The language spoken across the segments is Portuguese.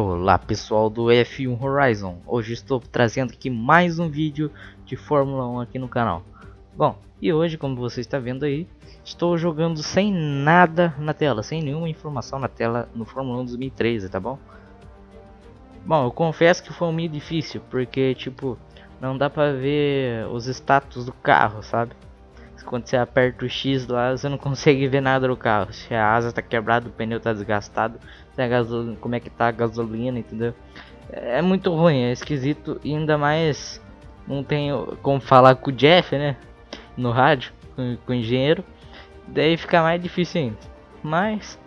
Olá pessoal do F1 Horizon, hoje estou trazendo aqui mais um vídeo de Fórmula 1 aqui no canal Bom, e hoje como você está vendo aí, estou jogando sem nada na tela, sem nenhuma informação na tela no Fórmula 1 2013, tá bom? Bom, eu confesso que foi meio difícil, porque tipo, não dá pra ver os status do carro, sabe? Quando você aperta o X lá, você não consegue ver nada do carro. Se a asa tá quebrada, o pneu tá desgastado, a gasolina, como é que tá a gasolina, entendeu? É muito ruim, é esquisito e ainda mais não tenho como falar com o Jeff, né? No rádio, com, com o engenheiro. Daí fica mais difícil ainda. Mas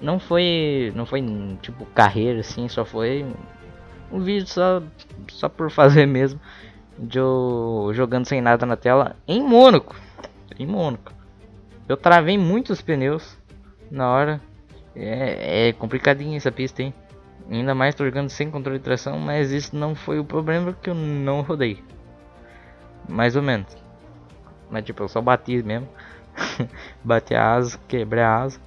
não foi, não foi tipo carreira assim, só foi um vídeo só, só por fazer mesmo. De eu jogando sem nada na tela em Mônaco em Mônaco. Eu travei muitos pneus na hora. É, é complicadinha essa pista, hein? Ainda mais jogando sem controle de tração, mas isso não foi o problema que eu não rodei. Mais ou menos. Mas tipo, eu só bati mesmo. bati a asa, quebrei a asa.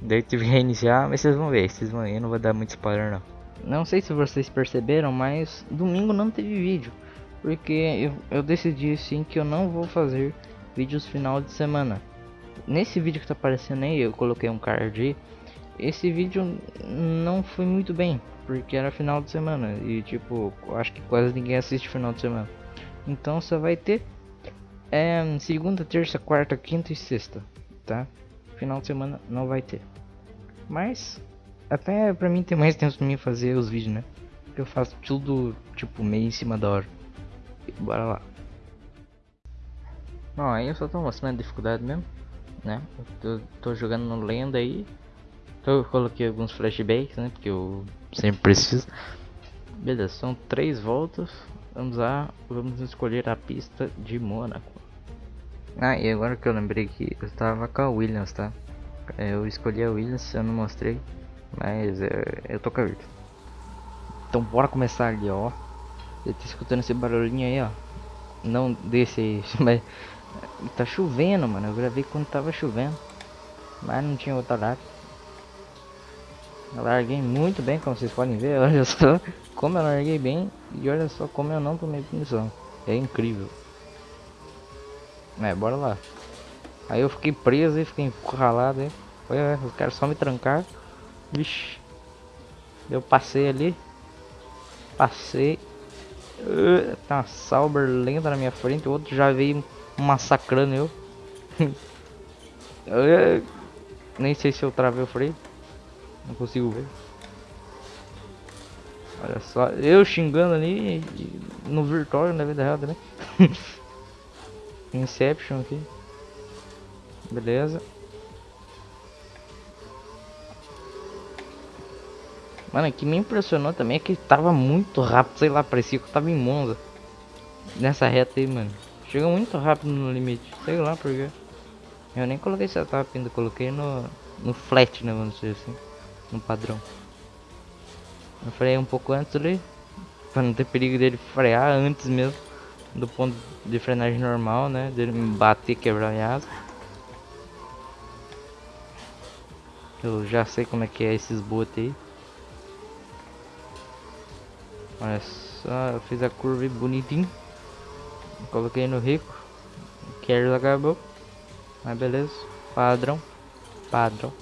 Daí tive que reiniciar, mas vocês vão ver, vocês vão ver, não vou dar muito spoiler não. Não sei se vocês perceberam, mas domingo não teve vídeo. Porque eu, eu decidi sim que eu não vou fazer vídeos final de semana. Nesse vídeo que tá aparecendo aí, eu coloquei um card Esse vídeo não foi muito bem, porque era final de semana e tipo, acho que quase ninguém assiste final de semana. Então só vai ter é, segunda, terça, quarta, quinta e sexta, tá? Final de semana não vai ter. Mas até pra mim tem mais tempo pra mim fazer os vídeos, né? Porque eu faço tudo tipo meio em cima da hora. Bora lá. Bom, aí eu só tô mostrando a dificuldade mesmo, né? Eu tô, tô jogando no lenda aí. Eu coloquei alguns flashbacks, né? Porque eu sempre preciso. Beleza, são três voltas. Vamos lá, vamos escolher a pista de Mônaco. Ah, e agora que eu lembrei que eu estava com a Williams, tá? É, eu escolhi a Williams, eu não mostrei, mas é, eu tô com a Williams. Então bora começar ali, ó. Eu tô escutando esse barulhinho aí, ó. Não desse aí, mas Tá chovendo, mano. Eu gravei quando tava chovendo. Mas não tinha outra data. Eu larguei muito bem, como vocês podem ver. Olha só como eu larguei bem. E olha só como eu não tomei punição. É incrível. É, bora lá. Aí eu fiquei preso e fiquei encurralado. Hein? Olha, os caras só me trancar. Vixe. Eu passei ali. Passei. Uh, tá uma Sauber lenta na minha frente. O outro já veio massacrando eu. eu. Nem sei se eu travei o freio. Não consigo ver. Olha só, eu xingando ali no virtual na vida real também. Inception aqui. Beleza. Mano, o que me impressionou também é que tava muito rápido, sei lá, parecia que eu tava em Monza. Nessa reta aí, mano. Chega muito rápido no limite, sei lá porquê. Eu nem coloquei setup ainda, coloquei no, no flat, né, vamos dizer assim, no padrão. Eu freio um pouco antes ali, para não ter perigo dele frear antes mesmo do ponto de frenagem normal, né, dele me bater, quebrar a asa. Eu já sei como é que é esses botes aí. Olha só, eu fiz a curva bonitinho. Coloquei no rico. Carries acabou. Mas beleza. Padrão. Padrão.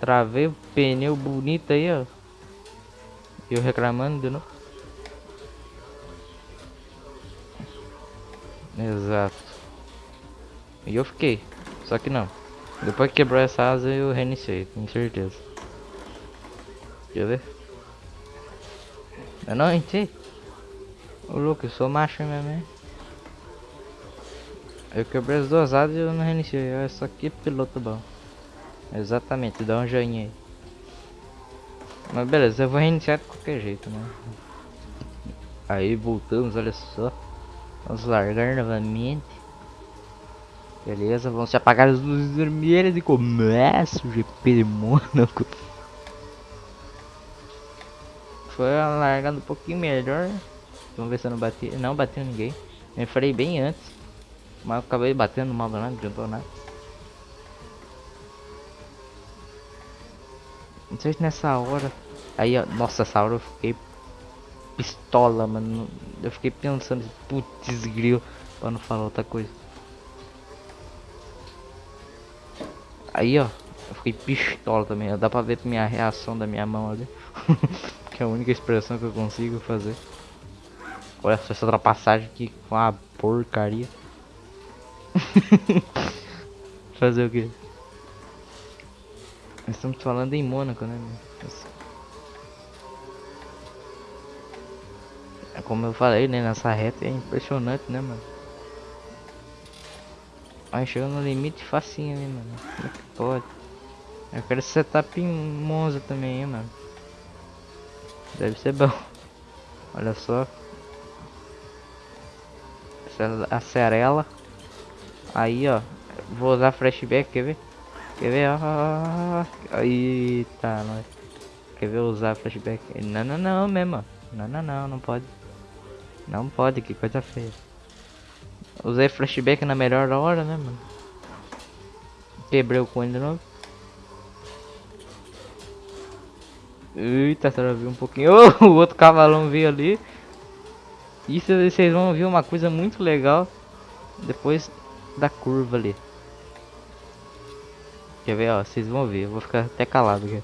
Travei o pneu bonito aí, ó. Eu reclamando de novo. Exato. E eu fiquei. Só que não. Depois que quebrou essa asa eu reiniciei, com certeza. Eu ver. Eu não entrei. Ô louco, eu sou macho mesmo, hein? Eu quebrei as duas asas e eu não reiniciei. Olha só que piloto bom. Exatamente, dá um joinha aí. Mas beleza, eu vou reiniciar de qualquer jeito, né? Aí voltamos, olha só. Vamos largar novamente. Beleza, vamos se apagar as luzes vermelhas e começa o GP de Mônaco. Foi uma largada um pouquinho melhor. Vamos ver se eu não bati. Não bateu ninguém. Me falei bem antes. Mas acabei batendo mal nada, não adiantou nada. Não sei se nessa hora Aí, ó, nossa, essa hora eu fiquei pistola, mano. Eu fiquei pensando, putz, grilo, pra não falar outra coisa. Aí, ó, eu fiquei pistola também. Ó, dá pra ver minha reação da minha mão ali. que é a única expressão que eu consigo fazer. Olha só essa ultrapassagem aqui com uma porcaria. fazer o que? Estamos falando em Mônaco, né? É como eu falei, né? Nessa reta é impressionante, né, mano? Vai chegando no limite facinho, né, mano? Como é que pode? Eu quero setup em Monza também, hein, mano. Deve ser bom. Olha só. Acerela. Aí, ó. Vou usar flashback, quer ver? Quer ver? Ah, eita, nós. Quer ver usar flashback? Não, não, não, mesmo. Não, não, não, não pode. Não pode, que coisa feia. Usei flashback na melhor hora, né, mano? Quebrei o cone de novo. Eita, será viu um pouquinho. Oh, o outro cavalão veio ali. Isso vocês vão ver uma coisa muito legal depois da curva ali. Quer ver, ó? Vocês vão ver. Eu vou ficar até calado aqui.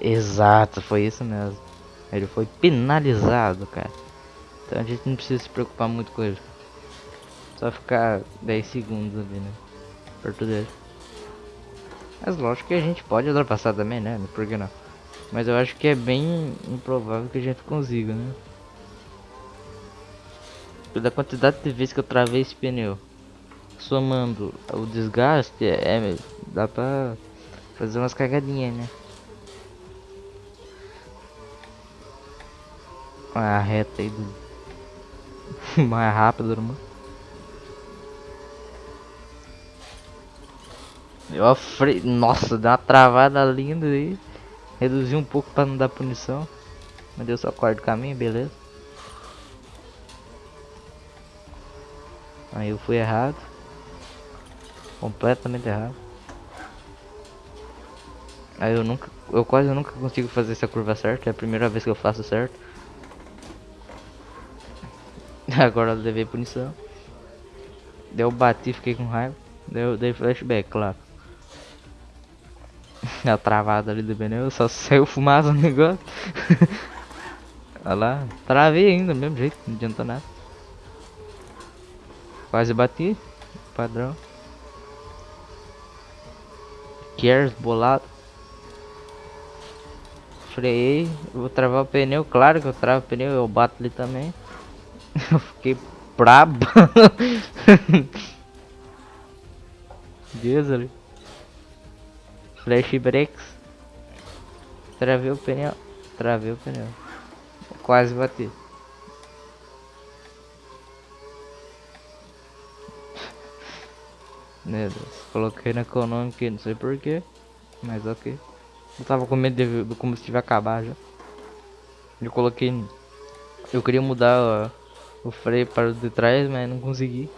Exato, foi isso mesmo. Ele foi penalizado, cara. Então a gente não precisa se preocupar muito com ele. Só ficar 10 segundos ali, né? Perto dele. Mas lógico que a gente pode ultrapassar também, né? Por que não? Mas eu acho que é bem improvável que a gente consiga, né? Pela quantidade de vezes que eu travei esse pneu Somando o desgaste, é, dá pra fazer umas cagadinhas, né? A reta aí do... mais rápido, mano. Eu fre... Nossa, deu uma travada linda aí. Reduzi um pouco para não dar punição. Mas deu só quarto caminho, beleza. Aí eu fui errado. Completamente errado. Aí eu nunca, eu quase nunca consigo fazer essa curva certa, é a primeira vez que eu faço certo. Agora eu levei punição. Deu bati, fiquei com raiva. Deu, dei flashback, claro. A travada ali do pneu, só saiu fumaça no negócio. Olha lá, travei ainda, mesmo jeito, não adianta nada. Quase bati, padrão. Cares bolado. Freiei, vou travar o pneu, claro que eu travo o pneu, eu bato ali também. eu fiquei brabo. Deus. Flash breaks. Travei o pneu. Travei o pneu. Quase bati. Meu Deus. Coloquei na econômica, não sei porquê. Mas ok. Eu tava com medo de, do combustível acabar já. Eu coloquei. Eu queria mudar o freio para o de trás, mas não consegui.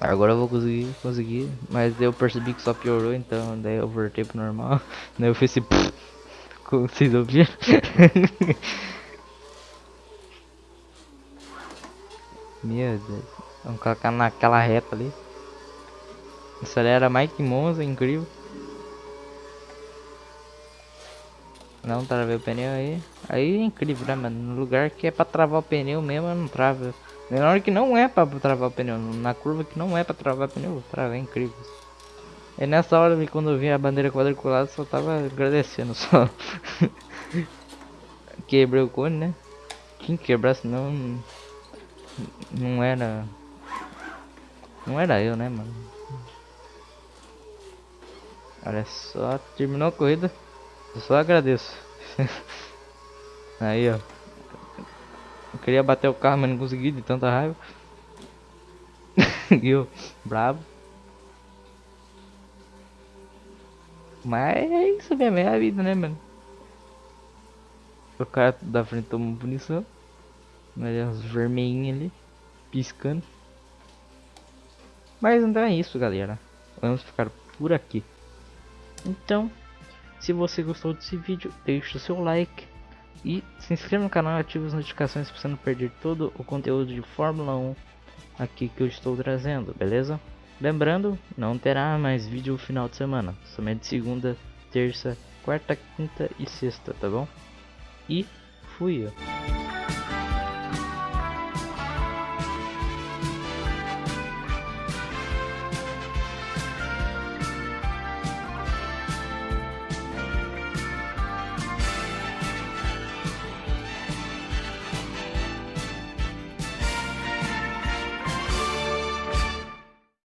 Agora eu vou conseguir, conseguir, mas eu percebi que só piorou, então daí eu voltei pro normal. Daí eu fiz esse como vocês ouviram. Meu Deus, vamos colocar naquela reta ali. Acelera mais que Monza, incrível. Não travei o pneu aí. Aí é incrível, né, mano? No lugar que é pra travar o pneu mesmo, eu não trava. Na hora que não é pra travar o pneu, na curva que não é pra travar o pneu, trava, é incrível. E nessa hora, quando eu vi a bandeira quadriculada, só tava agradecendo só. Quebrei o cone, né? Tinha que quebrar, senão não era... Não era eu, né, mano? Olha só, terminou a corrida. Eu só agradeço. Aí, ó. Eu queria bater o carro, mas não consegui de tanta raiva. eu, bravo. Mas é isso mesmo, é a vida, né, mano? O cara da frente tomou punição. Olha os vermelhinhos ali, piscando. Mas então é isso, galera. Vamos ficar por aqui. Então, Se você gostou desse vídeo, deixe o seu like e se inscreva no canal e ative as notificações para você não perder todo o conteúdo de Fórmula 1 aqui que eu estou trazendo, beleza? Lembrando, não terá mais vídeo no final de semana, somente segunda, terça, quarta, quinta e sexta, tá bom? E fui.